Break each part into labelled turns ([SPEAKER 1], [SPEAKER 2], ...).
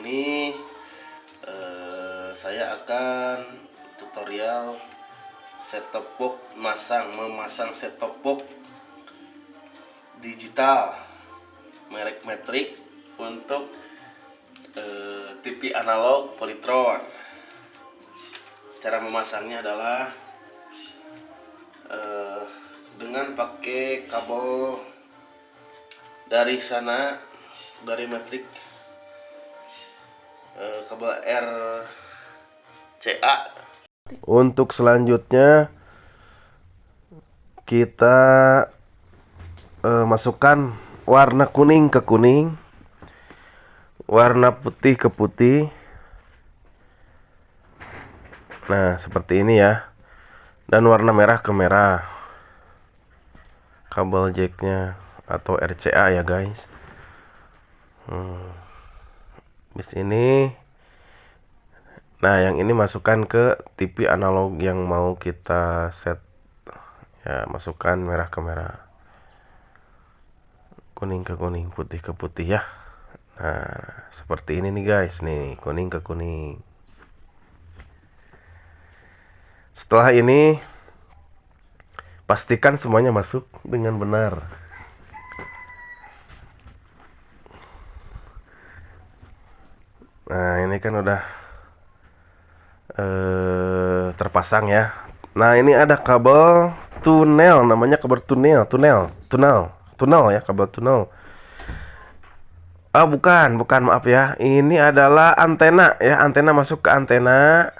[SPEAKER 1] ini eh, saya akan tutorial set top box masang memasang set top box digital merek Matrix untuk eh, TV analog Polytron. Cara memasangnya adalah eh, dengan pakai kabel dari sana dari Matrix eh, kabel RCA untuk selanjutnya kita eh, masukkan warna kuning ke kuning. Warna putih ke putih. Nah seperti ini ya. Dan warna merah ke merah. Kabel jacknya atau RCA ya guys. Hmm. Di sini nah yang ini masukkan ke TV analog yang mau kita set. Ya masukkan merah ke merah. Kuning ke kuning putih ke putih ya. Nah seperti ini nih guys. Nih kuning ke kuning. Setelah ini pastikan semuanya masuk dengan benar nah ini kan udah eh, terpasang ya. Nah ini ada kabel tunnel namanya kabel tunnel tunnel tunnel tunnel ya kabel tunnel Oh bukan bukan maaf ya. Ini adalah antena ya antena masuk ke antena.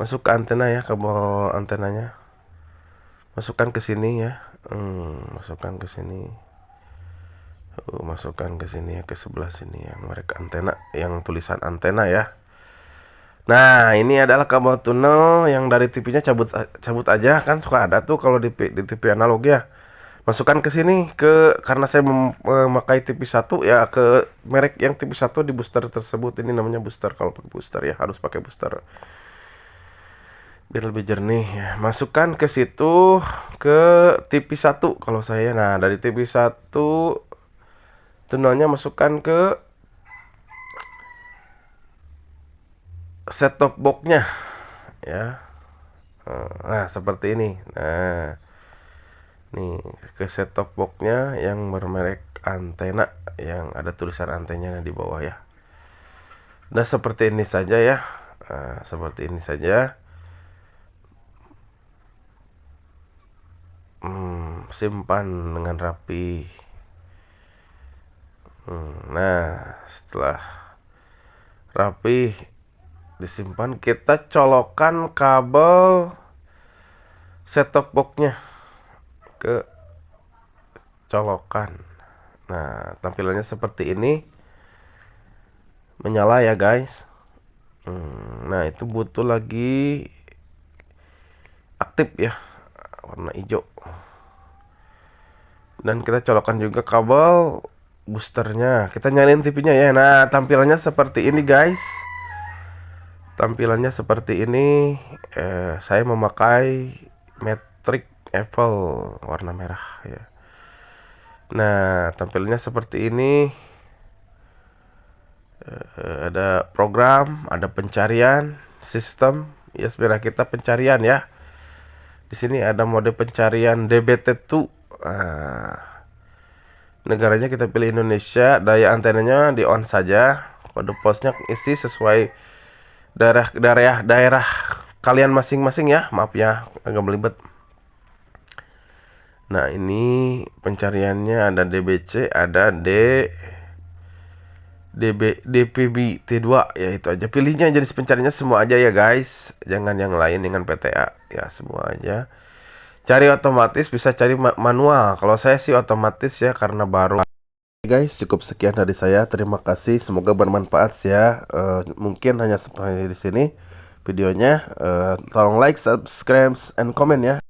[SPEAKER 1] Masuk ke antena ya kabel antenanya. Masukkan ke sini ya. Hmm, masukkan ke sini masukkan ke sini ya ke sebelah sini ya. Merek antena yang tulisan antena ya. Nah ini adalah kabel tunnel yang dari TV-nya cabut cabut aja. Kan suka ada tuh kalau di, di TV analog ya. Masukkan ke sini ke karena saya memakai TV 1 ya ke merek yang TV 1 di booster tersebut. Ini namanya booster kalau pakai booster ya harus pakai booster. Biar lebih jernih ya. Masukkan ke situ ke TV 1 kalau saya. Nah dari TV 1 tunnelnya masukkan ke set top boxnya. Ya. Nah seperti ini. Nah. Nih ke set top boxnya yang bermerek antena yang ada tulisan antenanya di bawah ya. Nah seperti ini saja ya. Nah, seperti ini saja. Hmm, simpan dengan rapi hmm, nah setelah rapi disimpan kita colokan kabel set top boxnya ke colokan. Nah tampilannya seperti ini. Menyala ya guys. Hmm, nah itu butuh lagi aktif ya warna hijau. Dan kita colokkan juga kabel boosternya. Kita nyalain TV-nya ya. Nah tampilannya seperti ini guys. Tampilannya seperti ini. Eh, saya memakai Matrix Apple warna merah ya. Nah tampilannya seperti ini. Eh, ada program ada pencarian sistem. Ya sebenarnya kita pencarian ya. Di sini ada mode pencarian DBT2 Nah, negaranya kita pilih Indonesia, daya antenanya di on saja, kode posnya isi sesuai daerah daerah daerah kalian masing-masing ya. Maaf ya, agak belibet. Nah, ini pencariannya ada DBC, ada D DB DPB T2 ya itu aja. Pilihnya jadi pencariannya semua aja ya guys. Jangan yang lain dengan PTA ya semua aja cari otomatis bisa cari manual. Kalau saya sih otomatis ya karena baru. Guys cukup sekian dari saya. Terima kasih. Semoga bermanfaat ya. Uh, mungkin hanya sampai di sini videonya. Uh, tolong like subscribe and comment ya